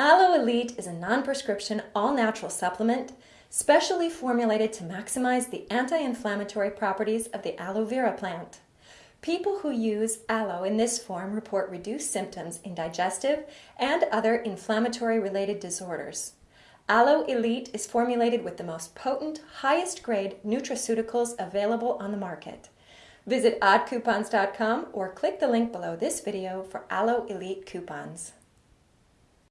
Aloe Elite is a non-prescription, all-natural supplement specially formulated to maximize the anti-inflammatory properties of the aloe vera plant. People who use aloe in this form report reduced symptoms in digestive and other inflammatory related disorders. Aloe Elite is formulated with the most potent, highest grade nutraceuticals available on the market. Visit oddcoupons.com or click the link below this video for Aloe Elite coupons.